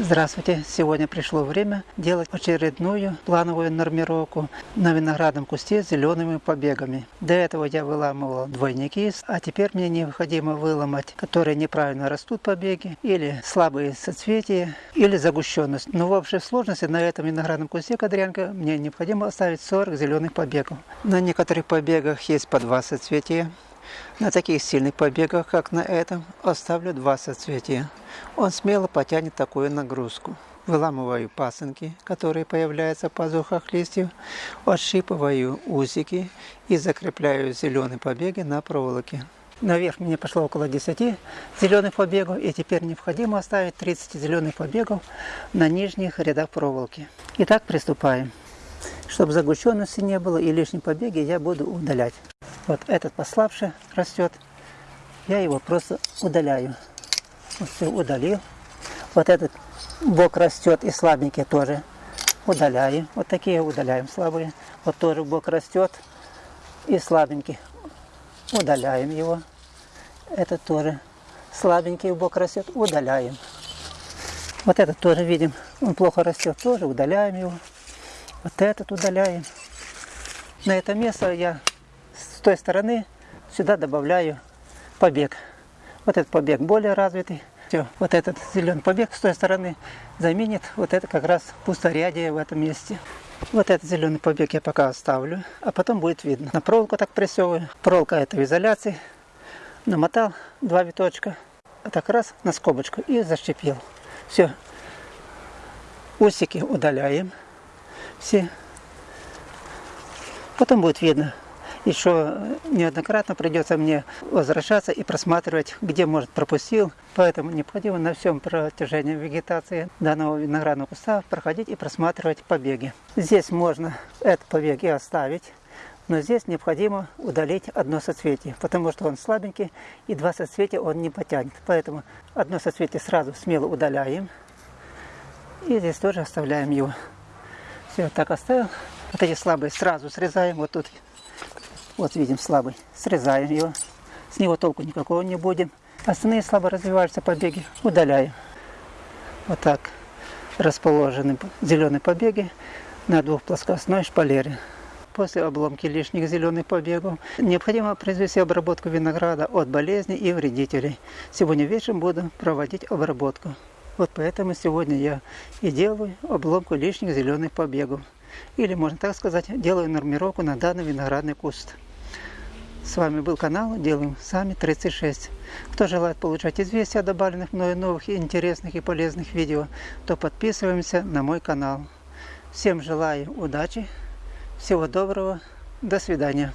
Здравствуйте! Сегодня пришло время делать очередную плановую нормировку на виноградном кусте с зелеными побегами. До этого я выламывал двойники, а теперь мне необходимо выломать, которые неправильно растут побеги, или слабые соцветия, или загущенность. Но в общей сложности на этом виноградном кусте кадрянка мне необходимо оставить 40 зеленых побегов. На некоторых побегах есть по два соцветия. На таких сильных побегах, как на этом, оставлю два соцветия. Он смело потянет такую нагрузку. Выламываю пасынки, которые появляются в пазухах листьев, отщипываю усики и закрепляю зеленые побеги на проволоке. Наверх мне пошло около 10 зеленых побегов, и теперь необходимо оставить 30 зеленых побегов на нижних рядах проволоки. Итак, приступаем. Чтобы загущенности не было и лишние побеги, я буду удалять. Вот этот послабше растет, я его просто удаляю. Все удалил. Вот этот бок растет и слабенький тоже удаляем. Вот такие удаляем слабые. Вот тоже бок растет и слабенький. Удаляем его. Этот тоже слабенький бок растет, удаляем. Вот этот тоже видим, он плохо растет, тоже удаляем его. Вот этот удаляем. На это место я с той стороны сюда добавляю побег. Вот этот побег более развитый. Все, вот этот зеленый побег с той стороны заменит вот это как раз пусторядие в этом месте. Вот этот зеленый побег я пока оставлю, а потом будет видно. На проволоку так прессовываю. Проволока это в изоляции. Намотал два виточка, а так раз на скобочку и защепил. Все. Усики удаляем все. Потом будет видно, еще неоднократно придется мне возвращаться и просматривать, где, может, пропустил. Поэтому необходимо на всем протяжении вегетации данного виноградного куста проходить и просматривать побеги. Здесь можно этот побег и оставить, но здесь необходимо удалить одно соцветие, потому что он слабенький, и два соцветия он не потянет. Поэтому одно соцветие сразу смело удаляем, и здесь тоже оставляем его. Все, так оставил. Вот эти слабые сразу срезаем, вот тут вот видим слабый. Срезаем его. С него толку никакого не будем. Остальные слабо развиваются побеги удаляем. Вот так расположены зеленые побеги на двухплоскостной шпалере. После обломки лишних зеленых побегов необходимо произвести обработку винограда от болезней и вредителей. Сегодня вечером буду проводить обработку. Вот поэтому сегодня я и делаю обломку лишних зеленых побегов. Или, можно так сказать, делаю нормировку на данный виноградный куст. С вами был канал Делаем Сами 36. Кто желает получать известия о добавленных мною новых, интересных и полезных видео, то подписываемся на мой канал. Всем желаю удачи, всего доброго, до свидания.